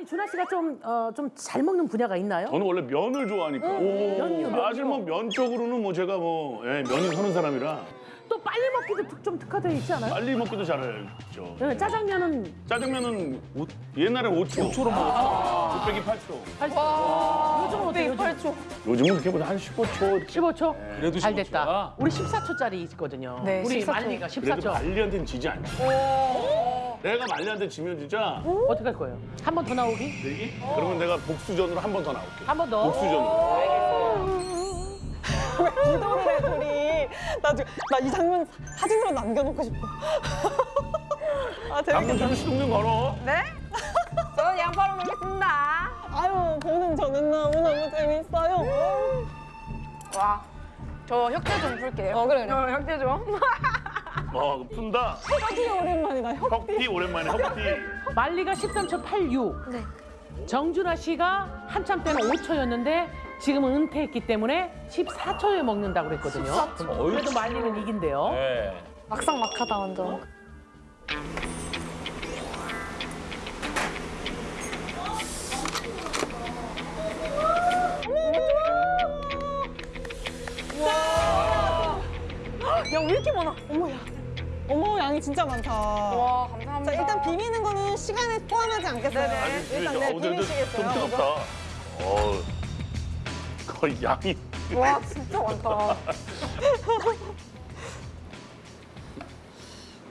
아니 준하 씨가 좀 어 좀 잘 먹는 분야가 있나요? 저는 원래 면을 좋아하니까. 면요, 사실 뭐 면 쪽으로는 뭐 제가 뭐 예, 면이 서는 사람이라 또 빨리 먹기도 특- 좀 특화되어 있지 않아요? 빨리 먹기도 잘했죠. 네, 짜장면은 짜장면은 오- 옛날에 5초. 5초로 먹었죠. 곱빼기 8초. 요즘은 어때요? 요즘 8초. 요즘은 그렇게보다 한 15초. 15초? 그래도 잘 15초 야? 됐다. 우리 14초짜리 있거든요. 네, 우리 14초. 말리가 그래도 14초. 말리한테는 지지 않지. 내가 말리한테 지면 진짜 어떻게 할 거예요? 한 번 더 나오기? 내기? 그러면 내가 복수전으로 한 번 더 나올게. 한 번 더? 복수전으로. 기도를 해, 둘이. 나, 지금- 나이 장면 사진으로 남겨놓고 싶어. 아, 재밌겠다. 좀 시동 좀 걸어. 네? 저는 양파로 먹겠습니다. 아유, 보는 저는 너무너무 재밌어요. 와, 저 혁대 좀 풀게요. 어, 그래, 그래. 어, 혁대 좀. 어, 푼다. 혁이 오랜만이다, 혁. 혁티 오랜만에 혁티. 말리가 13초 86. 네. 정준하 씨가 한참 때는 5초였는데 지금은 은퇴했기 때문에 14초에 먹는다고 그랬거든요. 그래도 말리는 이긴대요. 네. 막상 막하다 완전. 야, 왜 이렇게 많아? 어머야. 어머, 양이 진짜 많다. 와, 자, 감사합니다. 일단 비비는 거는 시간에 포함하지 않겠어요. 네네. 아니, 일단 네, 어제도 좀 비비시겠어요. 뜨겁다. 어, 거의 양이. 와, 진짜 많다.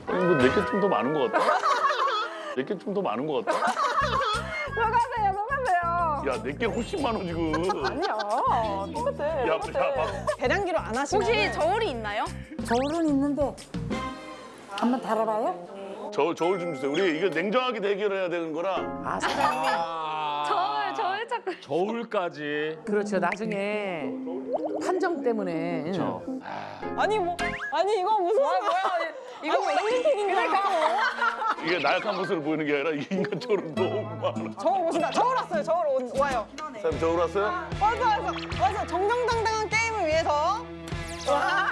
아니, 뭐 내게 좀 더 많은 것 같다. 내게 좀 더 많은 것 같다. 녹아세요, 녹아세요. 야, 내게 훨씬 많아 지금. 아니야, 똑같아. 야, 똑같아. 야. 계량기로 안 하시면 혹시 저울이 있나요? 저울은 있는데 한번 달아봐요? 저 저울 좀 주세요. 우리 이거 냉정하게 대결해야 되는 거라. 아, 사장님. 저울, 저울 찾고. 저울까지. 그렇죠. 나중에 판정 때문에. 그렇죠. 아니 뭐 아니 이거 무슨 뭐야, 뭐야. 이거 올림픽인 줄 알고 이게 나약한 모습을 보이는 게 아니라 이 인간적으로 너무 많아. 저울 오신다 저울 왔어요 저울 온- 와요 사장님 저울 왔어요? 맞아 맞아 맞아 정정당당한 게임을 위해서 와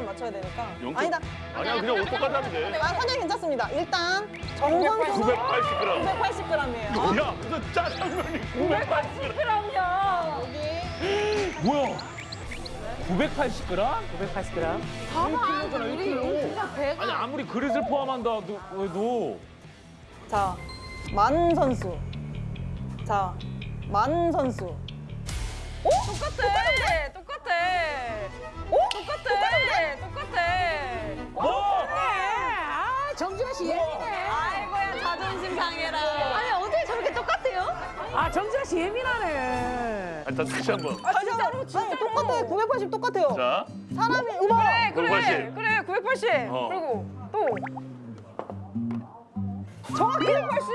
0점 0점 맞춰야 되니까 영점? 아니다 아니야 그냥 옷 똑같이 하면 돼. 아 선생님 괜찮습니다 일단 정선수는 980g. 980g이에요 야, 무슨 짜장면이 980g. 뭐야? 980g? 980g. 봐봐, 우리 진짜 배가. 아니 아무리 그릇을 포함한다 해도 자, 만 선수 자 만 선수 똑같아, 똑같아. 오? 똑같아, 똑같아. 뭐? 아, 정준하 씨 예민해. 아이고야, 자존심 상해라. 아니, 어떻게 저렇게 똑같아요? 아, 정준하 씨 예민하네. 아, 자, 다시 한 번. 아 진짜로 진짜 똑같아요 980 똑같아요 자, 사람이 음악 그래, 980. 그래, 980. 어. 그리고 또. 정확히 980.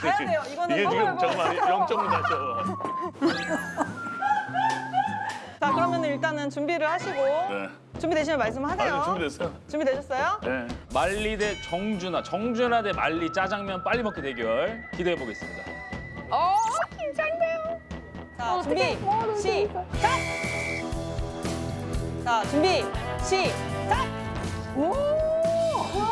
가야 돼요 이거는 이게 지금 먹어요, 잠깐만 0점을 다시 한자 그러면 일단은 준비를 하시고 네. 준비되시면 말씀하세요. 아, 준비됐어요? 준비되셨어요? 네. 말리 대 정준하, 정준하 대 말리 짜장면 빨리 먹기 대결 기대해 보겠습니다. 어, 긴장돼요. 자 준비 시작. 자 준비 시작.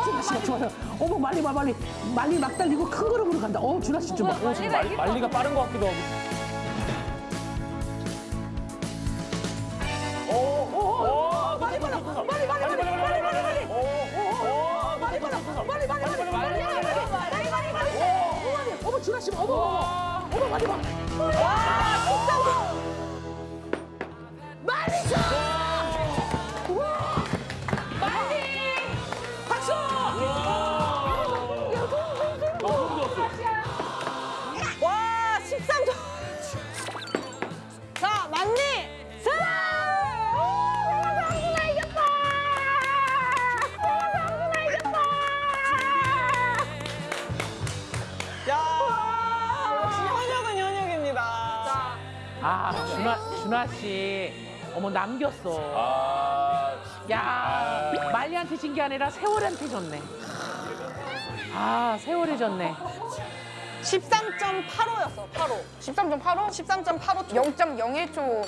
준하 씨가 좋아요. 어머, 말리, 말, 말리. 말리 막 달리고 큰 그릇으로 간다. 어, 준하 씨좀 봐. 어, 좀 말, 말리가 빠른 것 같기도 하고. 주라심 어머 어머 많이 봐. 와 진짜 많이 줘. 아, 준하, 준하 씨. 어머, 남겼어. 아, 야, 말리한테 진 게 아니라 세월한테 졌네. 아, 세월이 졌네. 13.85였어 85. 13.85? 13.85초. 0.01초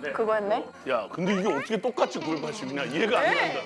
네. 그거였네. 야, 근데 이게 어떻게 똑같이 980이냐 이해가 안 된다.